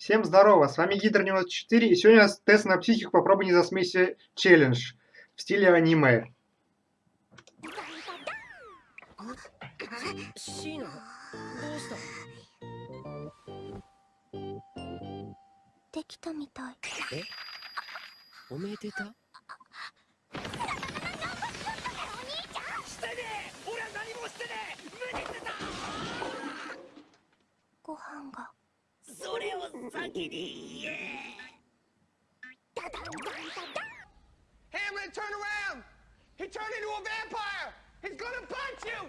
Всем здорово, с вами Гидр 94 и сегодня у нас тест на психику «Попробуй не засмейся» челлендж в стиле аниме. Гохан Fuckity, yeah! Hamlet, turn around! He turned into a vampire! He's gonna punch you!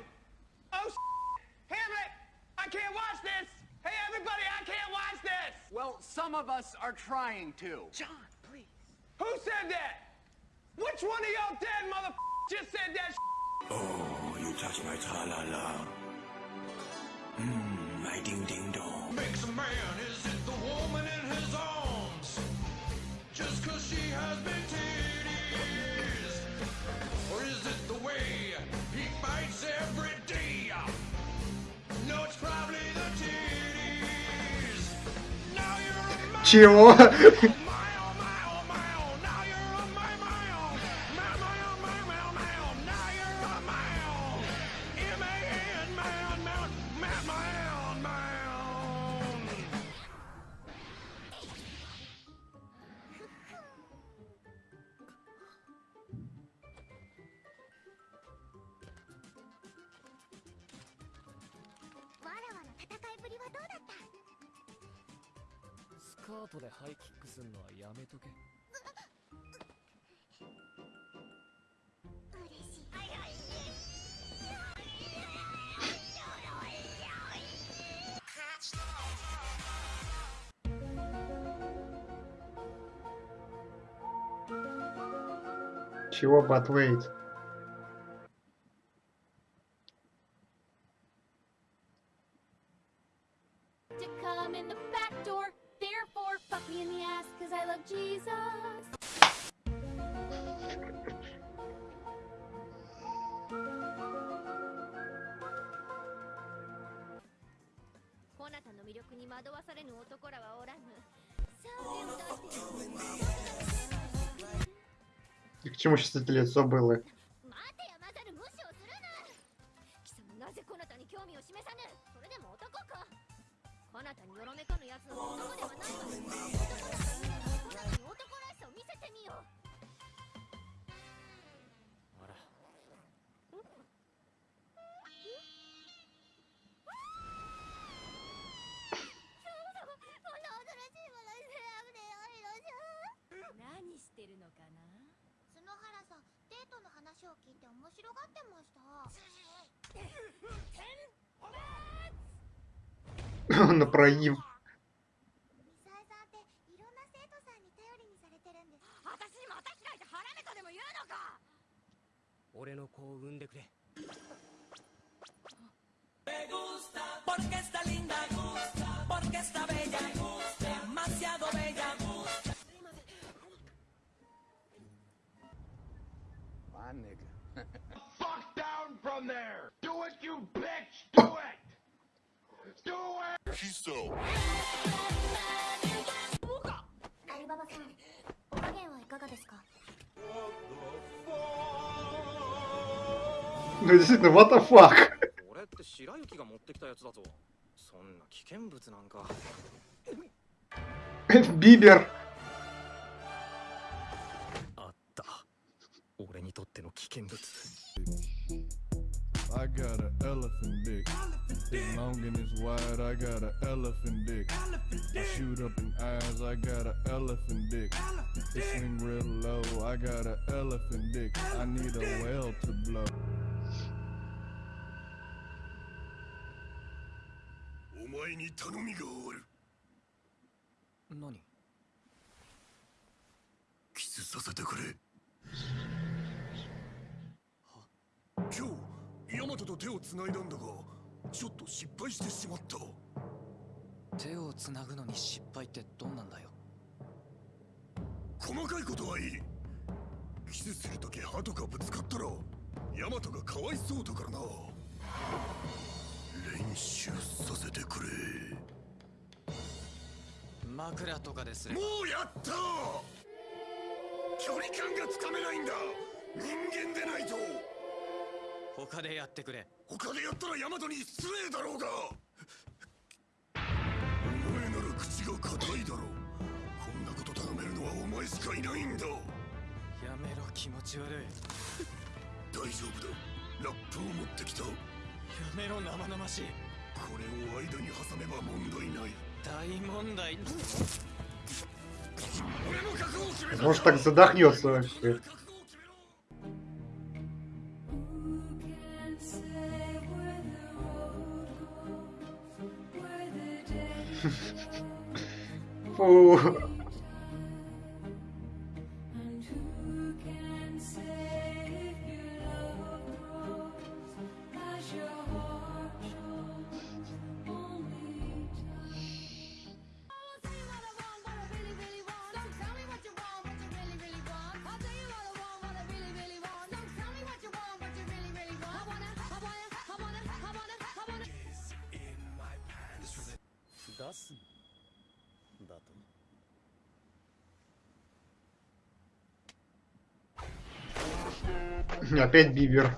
Oh, shit. Hamlet, I can't watch this! Hey, everybody, I can't watch this! Well, some of us are trying to. John, please. Who said that? Which one of y'all dead mother just said that? Oh, you touched my tra-la-la. Mmm, my ding-ding-dong. Makes a man cause she has big titties? Or is it the way he fights every day? No, it's probably the titties. Now you're a カートでハイキックすんのはやめとけ嬉しい Чего, but because I love Jesus. こなたの魅力に惑わされぬ男らはおらぬさあ手を出して И к чему сейчас это лицо было? 待てやまざる無視をするな貴様なぜこなたに興味を示さぬそれでも男かこなたによろめかぬ奴は男ではないわ せてみよあらこんな新しいものに選ぶでよいのじゃ何してるのかな角原さんデートの話を聞いて面白がってました На проив. My nigga. Fuck down from there! Do it, you bitch! Do it! Do it! He's so. アリババさんお加減はいかがですか Ну действительно, what the fuck? 俺って白雪が持ってきたやつだぞそんな危険物なんか Бибер. っての危険物 I got an elephant dick. It's long and it's wide. I got an elephant dick. I shoot up in eyes. I got an elephant dick. It swing real low. I got an elephant dick. I need a well to blow. お前に頼みがある。何 マトと手を繋いだんだが、ちょっと失敗してしまった。手をつなぐのに失敗ってどんなんだよ？細かいことはいい。キスするとき歯とかぶつかったら、ヤマトがかわいそうだからな。練習させてくれ。枕とかですれもばうやった距離感がつかめないんだ人間でないと他でやってくれ他でやったらヤマトに失礼だろうがお前なら口が硬いだろこんなこと頼めるのはお前しかいないんだやめろ気持ち悪い大丈夫だラップを持ってきたこやめろ生々しいれを間に挟めば問題ない大問題俺も覚悟を決めた Может, так задохнется вообще. Pô. Класс. Дату. Опять Бивер.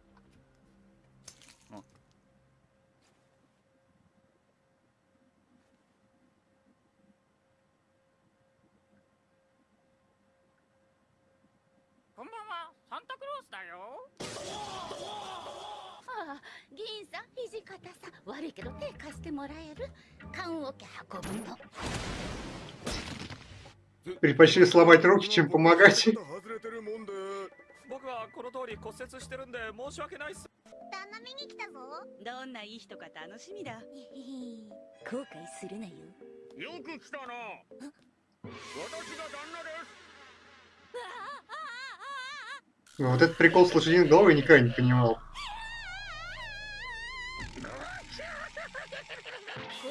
議員さん土方さん悪いけど手貸してもらえる棺桶運ぶの Предпочли сломать руки, чем помогать. 外れてるもんで僕はこの通り骨折してるんで申し訳ないっす旦那見に来たぞどんないい人か楽しみだ後悔するなよよく来たな私が旦那です Вот этот прикол с лошадиной головой я никогда не понимал. こ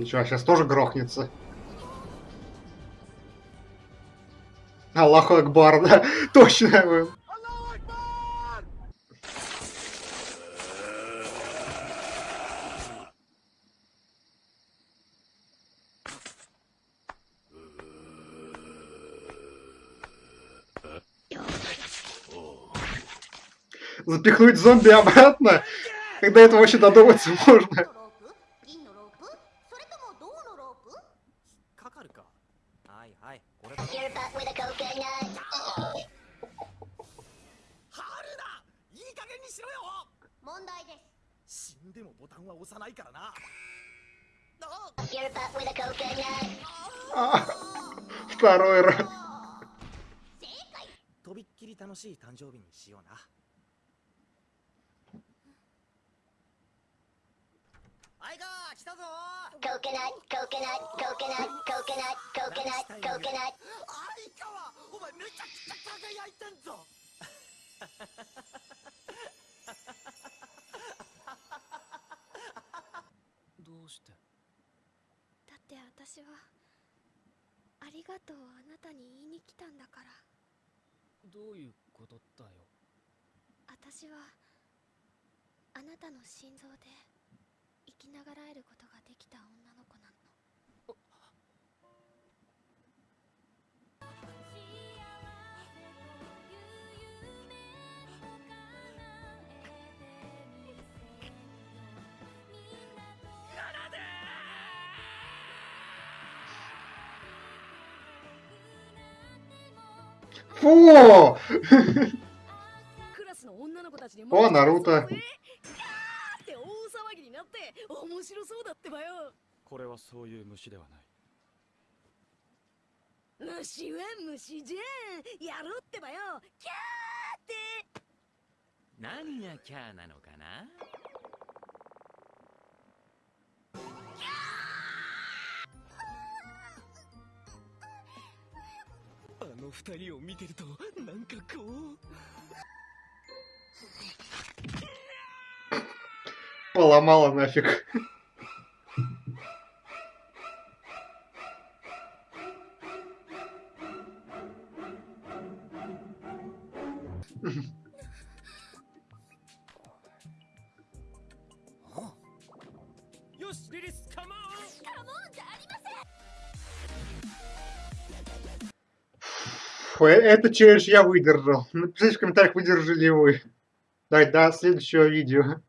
Ничего, сейчас тоже грохнется. Аллаху Акбар, да? Точно. Запихнуть зомби обратно? Когда это вообще додуматься можно? Your butt だ。いい加減にしろよ。問題です。死んでもボタンは押さないからな。と びっきり楽しい誕生日にしような。アイガー来たぞ。Coconut, coconut, coconut, coconut, coconut, coconut. 相川お前めちゃくちゃ輝いてんぞ。どうして？だって私はありがとうをあなたに言いに来たんだから。どういうことだよ？私はあなたの心臓で。生きながらえることができた女の子なのフォーあ、なるほど。面白そうだってばよ。これはそういう虫ではない。虫は虫じゃん。やろうってばよ。キャーって。何がキャーなのかな？あの二人を見てるとなんかこう Поломала нафиг. Фу, э- это челлендж я выдержал. Напишите в комментариях, выдержали ли вы. Давай, до следующего видео.